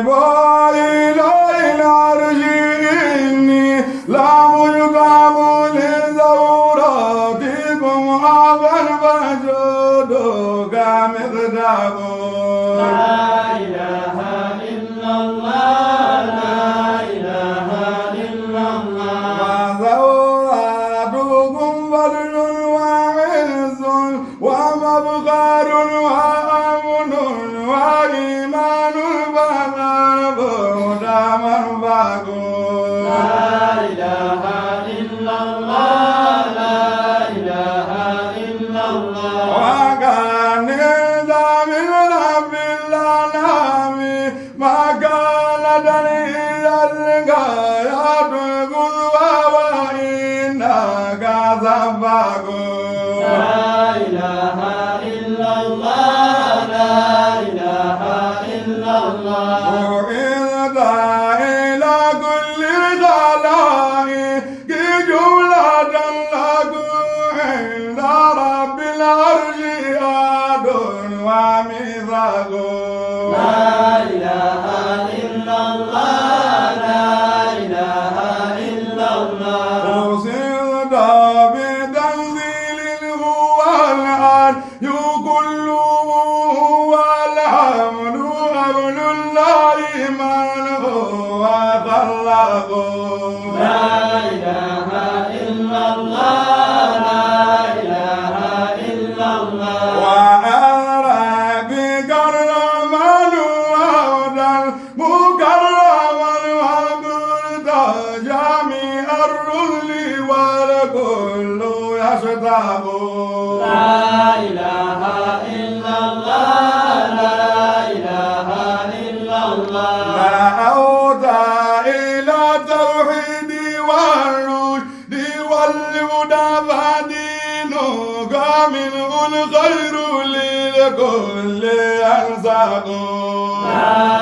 vai 감사합니다. 고생 الله لا إله إلا الله لا إله إلا الله لا أودع إلى توحيد والرشد والهدى فدين منه الخير لكل أرزاق لا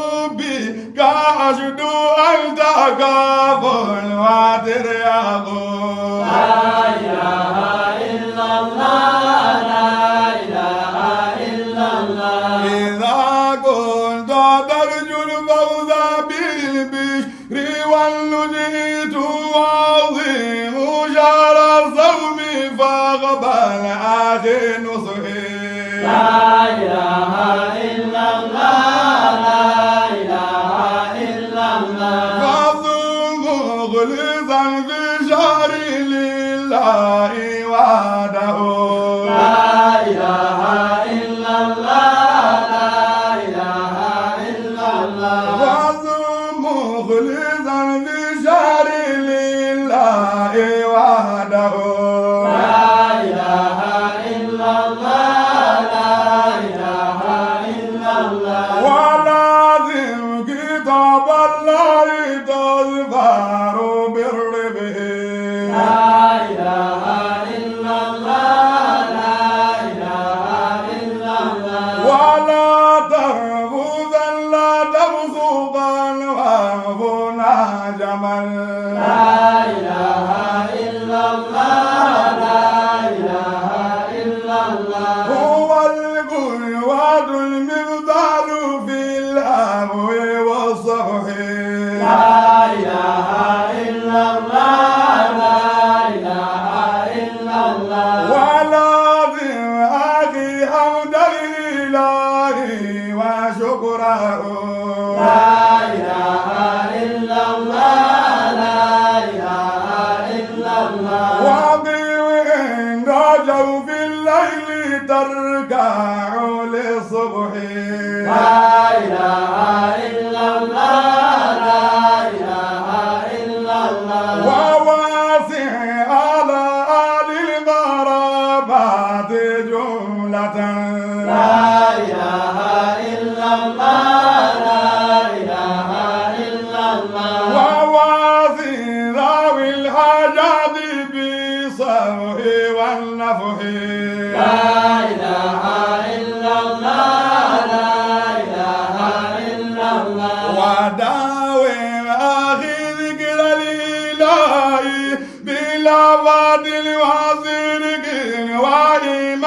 أجد أن تخاف الواتر يقول لا إله إلا الله لا إله إلا الله. إذا كنت ترجو الفوز بالبشر والنجيت وعظيم شهر الصوم فاقبل أخي نصحي.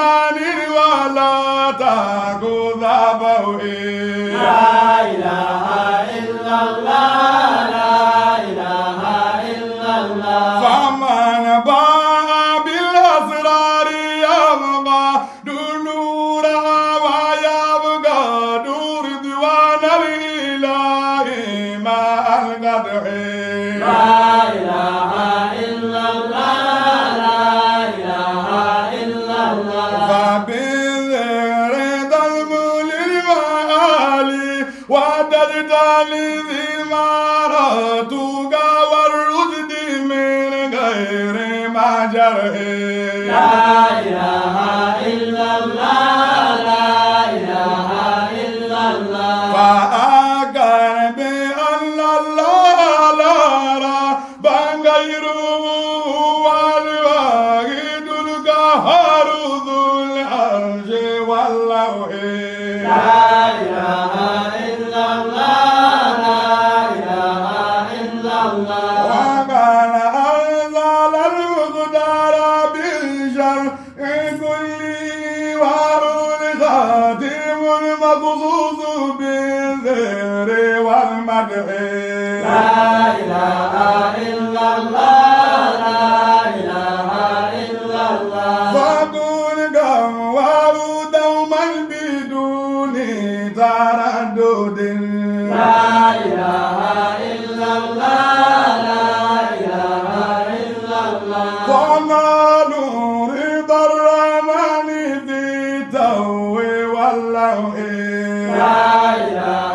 Maniri wala ta go فأقر بأن الله لا لا بان غيره والذكر والمدح لا إله إلا الله لا إله إلا الله. صدور قوار دوما بدون تردد لا إله إلا الله لا إله إلا الله. وما رضا الرحمن في تو لا إله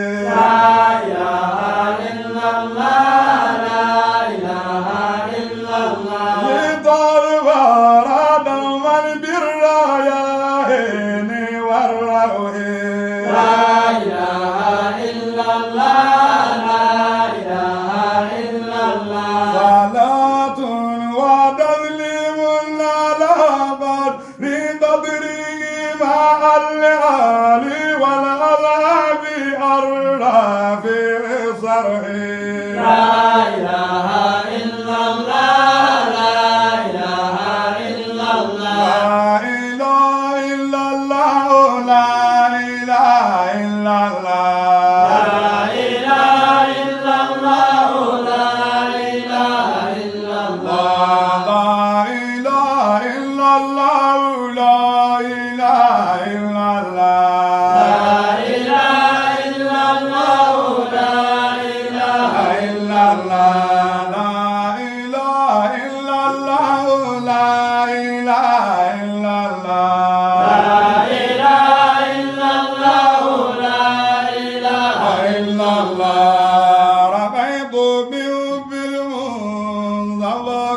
out.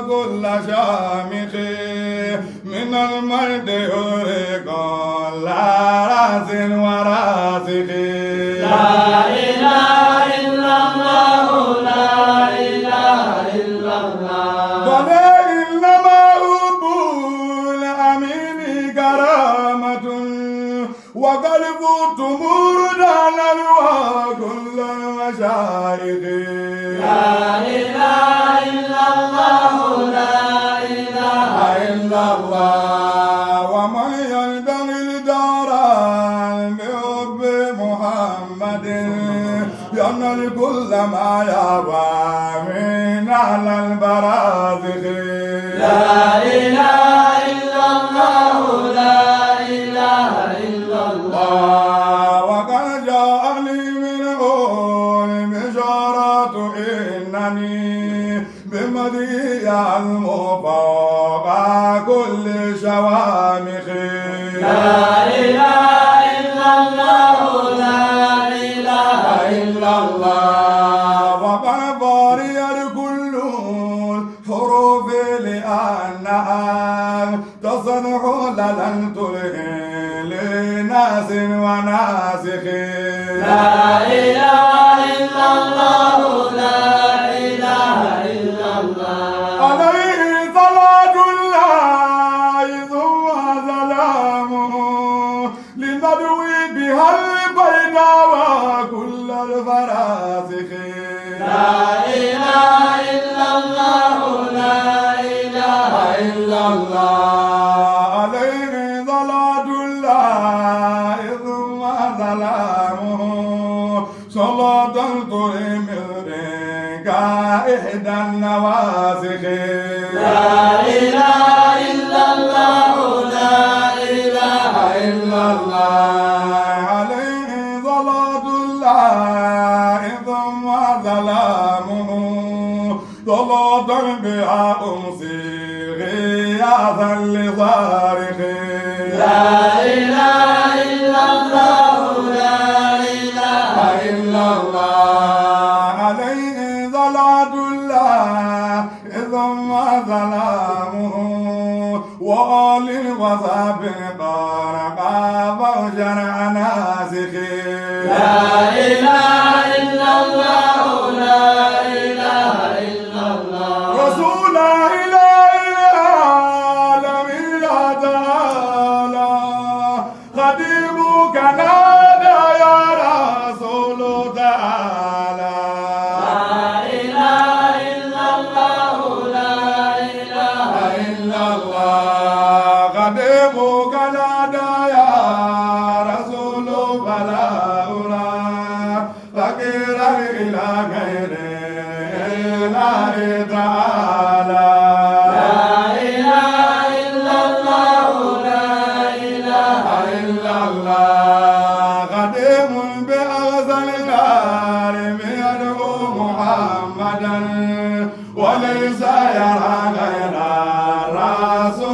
كل شامخ من المرد يرقى لا راس وراسخ المشايخ لا إله إلا الله لا إله إلا الله. ومن ينبغي الدار بحب محمد ينال كل ما يرى من أهل البرازخ الذي يعلم كل شوامخ. لا إله إلا الله لا إله إلا الله. وقد كل الحروف لأنها تصنع لن تلهي لناس وناسخ. لا إله إلا الله لا الله عليه صلاة الله ثم سلامه صلاة الكريم إحدى النواسخ. لا إله إلا الله لا إله إلا الله. عليه صلاة الله ثم سلامه صلاة بها أمسي ضيافا لضارقي لا إله إلا الله. لا إله إلا الله. عليه ضلعة الله ثم ظلامه وآل الوثابين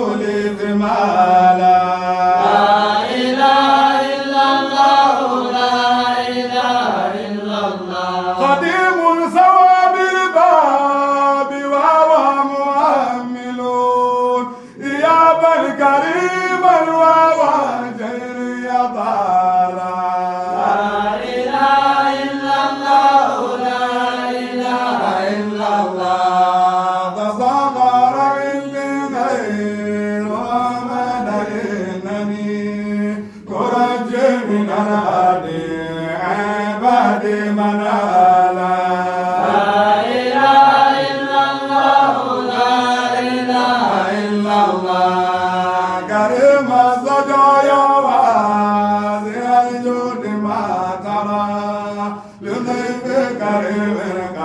live in my life. i got Carolina